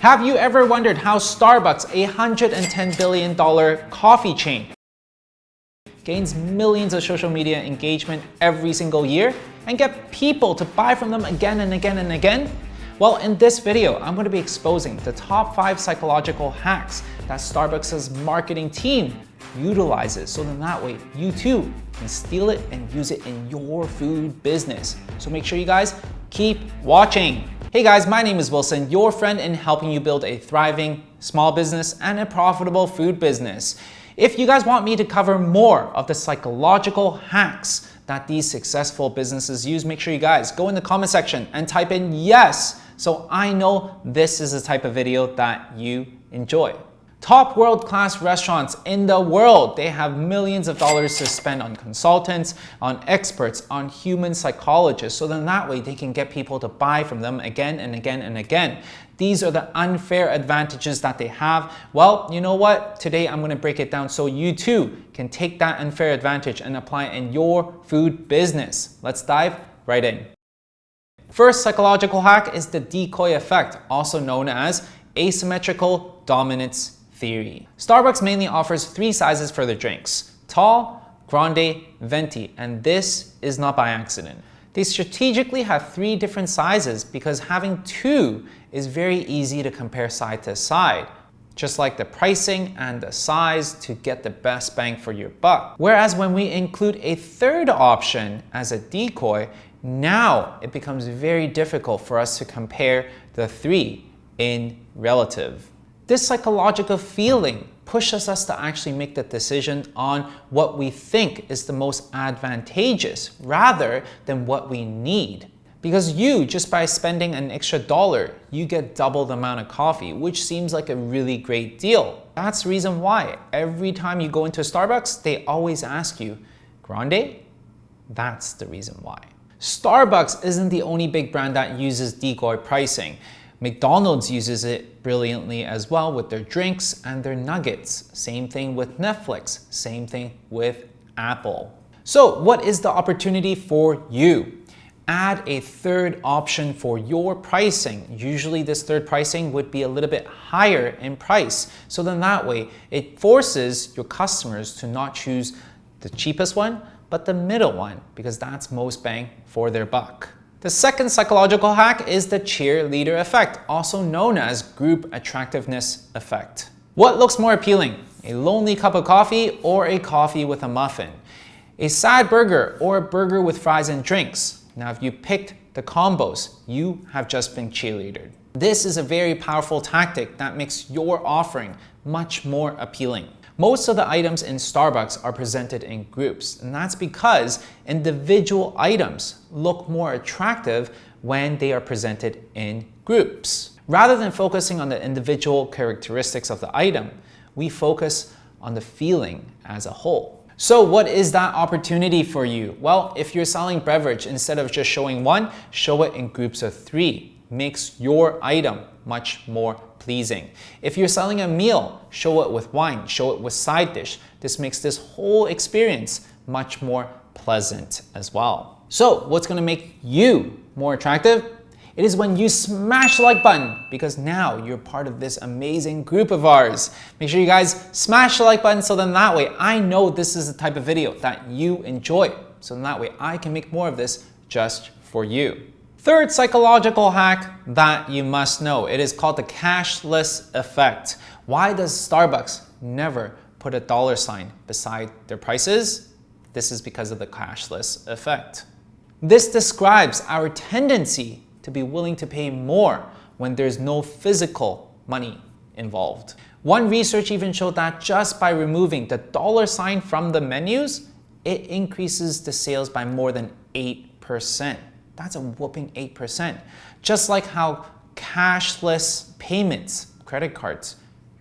Have you ever wondered how Starbucks, a $110 billion coffee chain, gains millions of social media engagement every single year and get people to buy from them again and again and again? Well, in this video, I'm going to be exposing the top 5 psychological hacks that Starbucks' marketing team utilizes so then that way you too can steal it and use it in your food business. So make sure you guys keep watching. Hey guys, my name is Wilson, your friend in helping you build a thriving small business and a profitable food business. If you guys want me to cover more of the psychological hacks that these successful businesses use, make sure you guys go in the comment section and type in yes so I know this is the type of video that you enjoy. Top world-class restaurants in the world, they have millions of dollars to spend on consultants, on experts, on human psychologists, so then that way they can get people to buy from them again and again and again. These are the unfair advantages that they have. Well, you know what? Today I'm gonna break it down so you too can take that unfair advantage and apply it in your food business. Let's dive right in. First psychological hack is the decoy effect, also known as asymmetrical dominance theory. Starbucks mainly offers three sizes for their drinks, tall, grande, venti, and this is not by accident. They strategically have three different sizes because having two is very easy to compare side to side just like the pricing and the size to get the best bang for your buck. Whereas when we include a third option as a decoy, now it becomes very difficult for us to compare the three in relative. This psychological feeling pushes us to actually make the decision on what we think is the most advantageous rather than what we need. Because you, just by spending an extra dollar, you get double the amount of coffee, which seems like a really great deal. That's the reason why every time you go into Starbucks, they always ask you, Grande? That's the reason why. Starbucks isn't the only big brand that uses decoy pricing. McDonald's uses it brilliantly as well with their drinks and their nuggets. Same thing with Netflix, same thing with Apple. So what is the opportunity for you? Add a third option for your pricing. Usually this third pricing would be a little bit higher in price. So then that way it forces your customers to not choose the cheapest one, but the middle one because that's most bang for their buck. The second psychological hack is the cheerleader effect, also known as group attractiveness effect. What looks more appealing, a lonely cup of coffee or a coffee with a muffin? A sad burger or a burger with fries and drinks? Now, if you picked the combos, you have just been cheerleadered. This is a very powerful tactic that makes your offering much more appealing. Most of the items in Starbucks are presented in groups, and that's because individual items look more attractive when they are presented in groups. Rather than focusing on the individual characteristics of the item, we focus on the feeling as a whole. So what is that opportunity for you? Well, if you're selling beverage, instead of just showing one, show it in groups of three. Makes your item much more pleasing. If you're selling a meal, show it with wine, show it with side dish. This makes this whole experience much more pleasant as well. So what's gonna make you more attractive? It is when you smash the like button because now you're part of this amazing group of ours. Make sure you guys smash the like button so then that way I know this is the type of video that you enjoy. So then that way I can make more of this just for you. Third psychological hack that you must know. It is called the cashless effect. Why does Starbucks never put a dollar sign beside their prices? This is because of the cashless effect. This describes our tendency to be willing to pay more when there's no physical money involved. One research even showed that just by removing the dollar sign from the menus, it increases the sales by more than 8%. That's a whooping 8%. Just like how cashless payments, credit cards,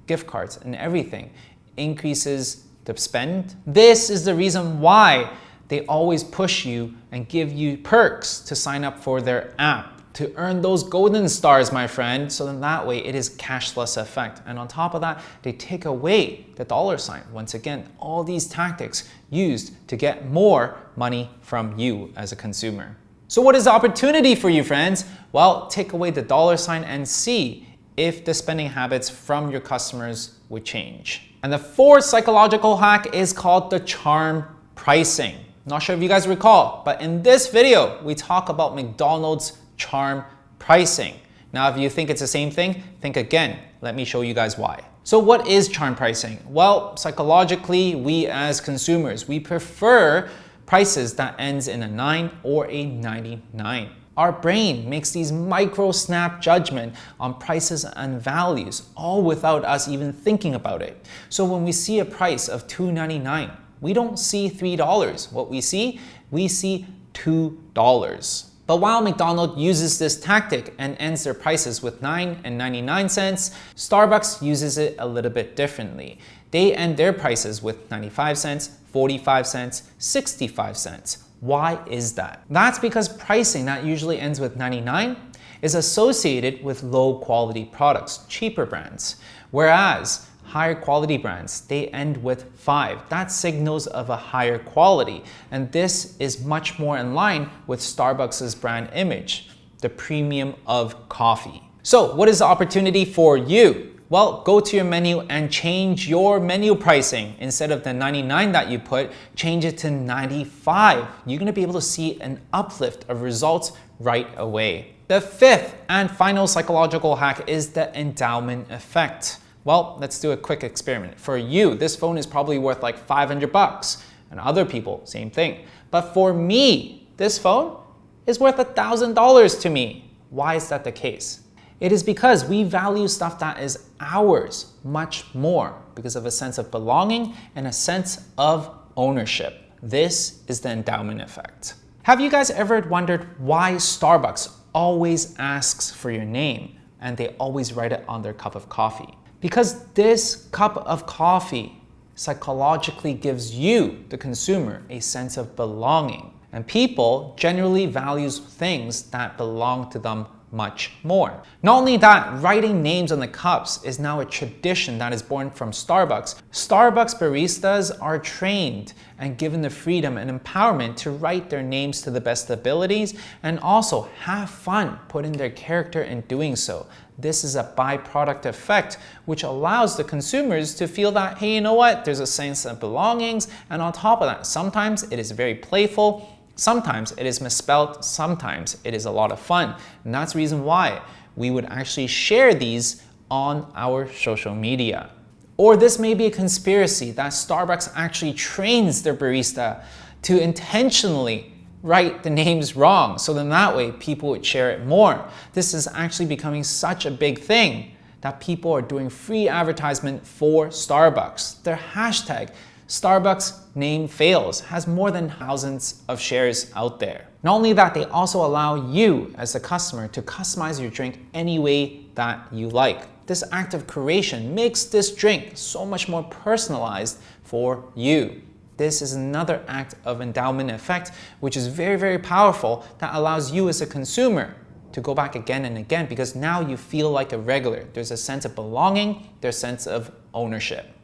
gift cards, and everything increases the spend. This is the reason why they always push you and give you perks to sign up for their app to earn those golden stars, my friend. So then that way it is cashless effect. And on top of that, they take away the dollar sign. Once again, all these tactics used to get more money from you as a consumer. So what is the opportunity for you friends? Well, take away the dollar sign and see if the spending habits from your customers would change. And the fourth psychological hack is called the charm pricing. Not sure if you guys recall, but in this video, we talk about McDonald's charm pricing. Now, if you think it's the same thing, think again. Let me show you guys why. So what is charm pricing? Well, psychologically, we as consumers, we prefer prices that ends in a 9 or a 99. Our brain makes these micro snap judgment on prices and values, all without us even thinking about it. So when we see a price of $2.99, we don't see $3. What we see, we see $2. But while McDonald's uses this tactic and ends their prices with 9 and 99 cents, Starbucks uses it a little bit differently. They end their prices with 95 cents, 45 cents, 65 cents. Why is that? That's because pricing that usually ends with 99 is associated with low quality products, cheaper brands. Whereas higher quality brands, they end with 5. That signals of a higher quality. And this is much more in line with Starbucks' brand image, the premium of coffee. So what is the opportunity for you? Well, go to your menu and change your menu pricing. Instead of the 99 that you put, change it to 95. You're gonna be able to see an uplift of results right away. The fifth and final psychological hack is the endowment effect. Well, let's do a quick experiment. For you, this phone is probably worth like 500 bucks, and other people, same thing. But for me, this phone is worth $1,000 to me. Why is that the case? It is because we value stuff that is ours much more because of a sense of belonging and a sense of ownership. This is the endowment effect. Have you guys ever wondered why Starbucks always asks for your name and they always write it on their cup of coffee? Because this cup of coffee psychologically gives you, the consumer, a sense of belonging. And people generally values things that belong to them much more. Not only that, writing names on the cups is now a tradition that is born from Starbucks. Starbucks baristas are trained and given the freedom and empowerment to write their names to the best abilities and also have fun putting their character in doing so. This is a byproduct effect which allows the consumers to feel that, hey, you know what, there's a sense of belongings and on top of that, sometimes it is very playful Sometimes it is misspelled, sometimes it is a lot of fun. And that's the reason why we would actually share these on our social media. Or this may be a conspiracy that Starbucks actually trains their barista to intentionally write the names wrong. So then that way people would share it more. This is actually becoming such a big thing that people are doing free advertisement for Starbucks. Their hashtag Starbucks name fails has more than thousands of shares out there. Not only that, they also allow you as a customer to customize your drink any way that you like. This act of creation makes this drink so much more personalized for you. This is another act of endowment effect, which is very, very powerful that allows you as a consumer to go back again and again because now you feel like a regular. There's a sense of belonging, there's a sense of ownership.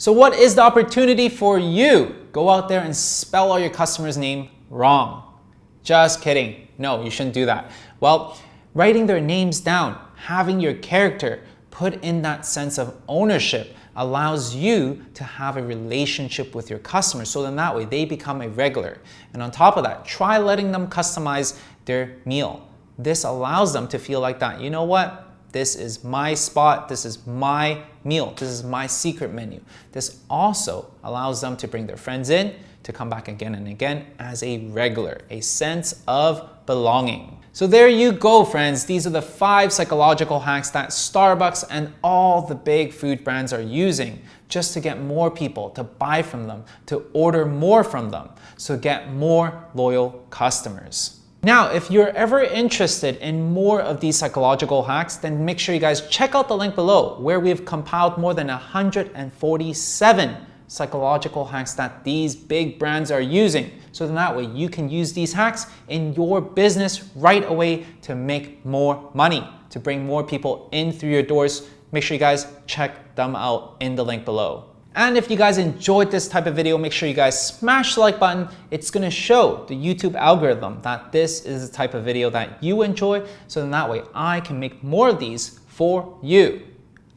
So what is the opportunity for you? Go out there and spell all your customer's name wrong. Just kidding. No, you shouldn't do that. Well, writing their names down, having your character put in that sense of ownership allows you to have a relationship with your customers. So then that way they become a regular. And on top of that, try letting them customize their meal. This allows them to feel like that. You know what? This is my spot. This is my meal. This is my secret menu. This also allows them to bring their friends in to come back again and again as a regular, a sense of belonging. So there you go, friends. These are the five psychological hacks that Starbucks and all the big food brands are using just to get more people to buy from them, to order more from them, so get more loyal customers. Now, if you're ever interested in more of these psychological hacks, then make sure you guys check out the link below where we've compiled more than 147 psychological hacks that these big brands are using. So then that way you can use these hacks in your business right away to make more money, to bring more people in through your doors. Make sure you guys check them out in the link below. And if you guys enjoyed this type of video, make sure you guys smash the like button. It's gonna show the YouTube algorithm that this is the type of video that you enjoy, so then that way I can make more of these for you.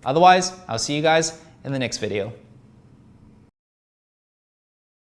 Otherwise, I'll see you guys in the next video.